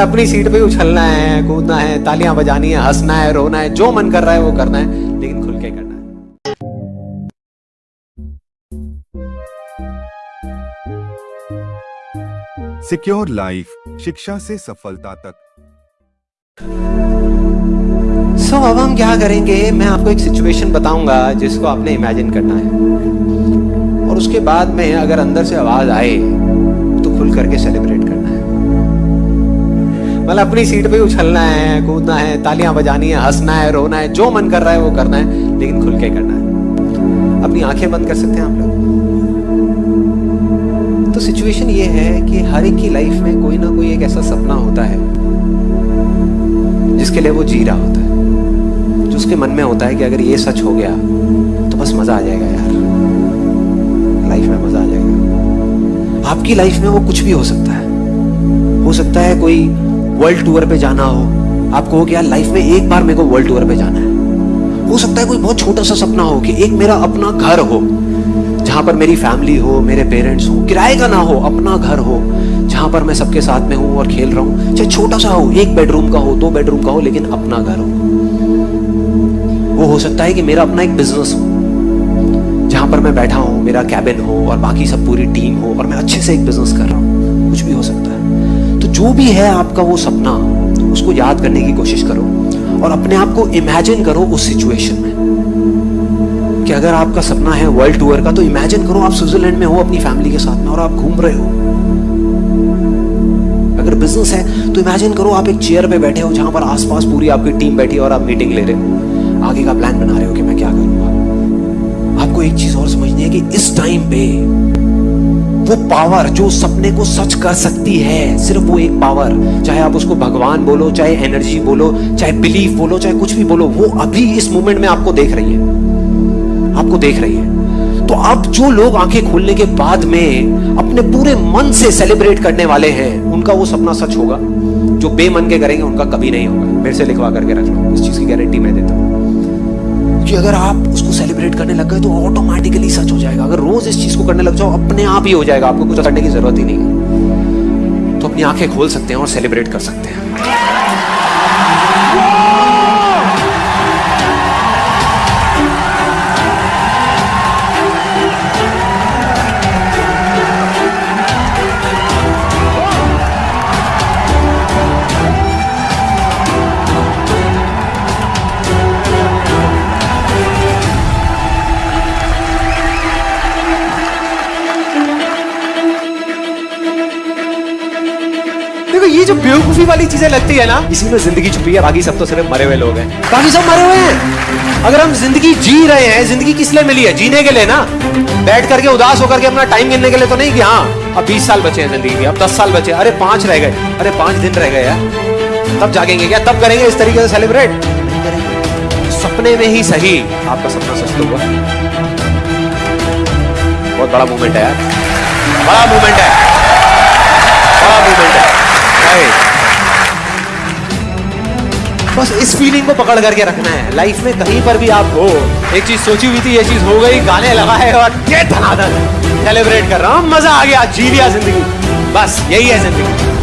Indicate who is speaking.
Speaker 1: अपनी सीट पे उछलना है कूदना है तालियाँ बजानी है हंसना है रोना है जो मन कर रहा है वो करना है लेकिन खुल के करना है।
Speaker 2: सिक्योर लाइफ शिक्षा से सफलता तक।
Speaker 1: सो so, अब हम क्या करेंगे? मैं आपको एक सिचुएशन बताऊँगा जिसको आपने इमेजिन करना है। और उसके बाद में अगर अंदर से आवाज़ आए तो खुल करके सेलिब्रेट करना। मतलब अपनी सीट पे उछलना है, कूदना है, तालियाँ बजानी है, हंसना है, रोना है, जो मन कर रहा है वो करना है, लेकिन खुल के करना है। अपनी आँखें बंद कर सकते हैं आप लोग? तो सिचुएशन ये है कि हर एक की लाइफ में कोई ना कोई एक ऐसा सपना होता है, जिसके लिए वो जी रहा होता है, जो उसके मन में होता है कि अगर ये सच हो गया तो बस मज़ा आ जाएगा यार। लाइफ में मज़ा आ जाएगा। आपकी लाइफ में वो कुछ भी हो सकता है। हो सकता है कोई वर्ल्ड टूर पे जाना हो। आपको हो यार लाइफ में एक बार मेरे को वर्ल्ड टूर पे जाना है। हो सकता है कोई बहुत छोटा सा सपना हो कि एक मेरा अपना घर हो, जहाँ पर मेरी फैमिली हो, मेरे पेरेंट्स हो, किराए का ना हो, अपना घर हो, जहाँ पर मैं सबके साथ में हूँ और खेल रहा हूँ। चाहे छोटा सा हो, एक बेडरूम का हो, दो बेडरूम का हो, लेकिन अपना घर हो। वो हो सकता है कि मेरा अपना एक बिज़नेस हो, जहाँ पर मैं बैठा हूँ, मेरा कैबिन हो और बाकी सब पूरी टीम हो और मैं अच्छे से एक बिज़नेस कर रहा हूँ। कुछ भी हो सकता है। जो भी है आपका वो सपना, उसको याद करने की कोशिश करो और अपने आप को इमेजिन करो उस सिचुएशन में कि अगर आपका सपना है वर्ल्ड टूर का तो इमेजिन करो आप स्विट्जरलैंड में हो अपनी फैमिली के साथ में और आप घूम रहे हो। अगर बिज़नेस है तो इमेजिन करो आप एक चेयर पे बैठे हो जहाँ पर आसपास पूरी आपकी टीम बैठी है और आप मीटिंग ले रहे हो। आगे का प्लान बना रहे हो कि मैं क्या करूँगा। आपको एक चीज़ और समझनी है कि इस टाइम पे वो पावर जो सपने को सच कर सकती है, सिर्फ़ वो एक पावर चाहे आप उसको भगवान बोलो, चाहे एनर्जी बोलो, चाहे बिलीफ बोलो, चाहे कुछ भी बोलो, वो अभी इस मोमेंट में आपको देख रही है। आपको देख रही है। तो अब जो लोग आँखें खोलने के बाद में अपने पूरे मन से सेलिब्रेट करने वाले हैं, उनका वो सपना सच होगा। जो बेमन के करेंगे, उनका कभी नहीं होगा। मेरे से लिखवा करके रख लो। इस चीज़ की गारंटी मैं देता हूँ। कि अगर आप उसको सेलिब्रेट करने लग गए तो ऑटोमेटिकली सच हो जाएगा। अगर रोज इस चीज़ को करने लग जाओ, अपने आप ही हो जाएगा। आपको कुछ करने की ज़रूरत ही नहीं तो अपनी आँखें खोल सकते हैं और सेलिब्रेट कर सकते हैं। जो बेवकूफ़ी वाली चीज़ें लगती है ना, इसी में ज़िंदगी छुपी है। बाकी सब तो सिर्फ़ मरे हुए लोग हैं। बाकी सब मरे हुए हैं। अगर हम ज़िंदगी जी रहे हैं, ज़िंदगी किस लिए मिली है? जीने के लिए ना। बैठ करके उदास होकर के अपना टाइम गिनने के लिए तो नहीं कि हाँ अब बीस साल बचे हैं ज़िंदगी के, अब दस साल बचे अरे पाँच रह गए। अरे पाँच दिन रह गए यार। तब जागेंगे क्या? तब करेंगे इस तरीके से सेलिब्रेट सपने में ही सही आपका सपना सच हुआ। बहुत बड़ा मूवमेंट है यार। बड़ा मूवमेंट है। बस इस फीलिंग को पकड़ करके रखना है। लाइफ में कहीं पर भी आप हो, एक चीज़ सोची हुई थी, ये चीज़ हो गई, गाने लगा है और ये धनाधन सेलिब्रेट कर रहा हूँ, मज़ा आ गया, जी लिया ज़िंदगी। बस यही है ज़िंदगी।